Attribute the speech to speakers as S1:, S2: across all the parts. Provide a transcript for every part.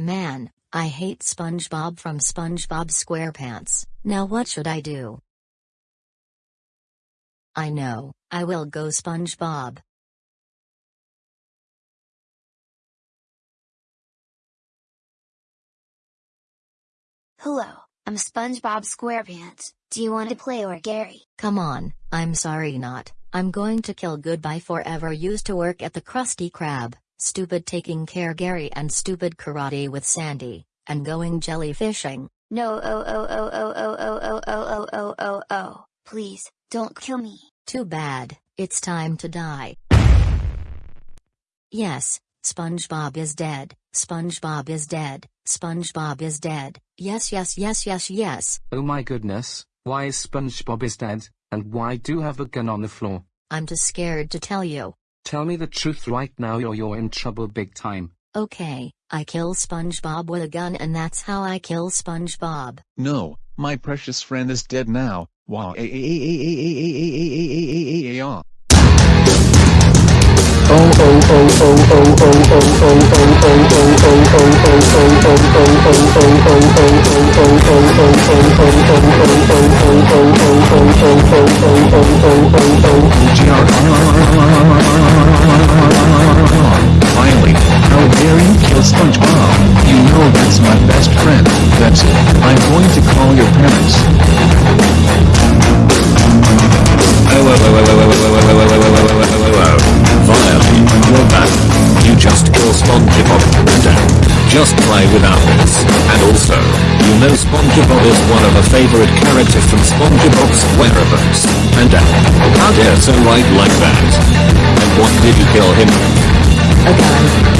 S1: Man, I hate SpongeBob from SpongeBob SquarePants. Now what should I do? I know, I will go SpongeBob.
S2: Hello, I'm SpongeBob SquarePants. Do you want to play or Gary?
S1: Come on, I'm sorry not. I'm going to kill Goodbye Forever used to work at the Krusty Krab, stupid taking care Gary and stupid karate with Sandy, and going jellyfishing.
S2: No oh oh oh oh oh oh oh oh oh oh oh oh. Please, don't kill me.
S1: Too bad, it's time to die. Yes, SpongeBob is dead, SpongeBob is dead, SpongeBob is dead, yes yes yes yes yes.
S3: Oh my goodness, why is SpongeBob is dead, and why do you have a gun on the floor?
S1: I'm too scared to tell you.
S3: Tell me the truth right now or you're in trouble big time.
S1: Okay, I kill SpongeBob with a gun and that's how I kill SpongeBob.
S4: No, my precious friend is dead now. Wow. Kill SpongeBob? You know that's my best friend. That's it. I'm going to call your parents.
S5: Viley, you're back. You just kill SpongeBob. And just play without this. And also, you know SpongeBob is one of a favorite character from SpongeBob SquarePants. And how dare so write like that? And what did you kill him?
S1: A gun,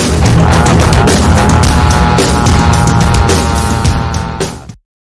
S5: Wow.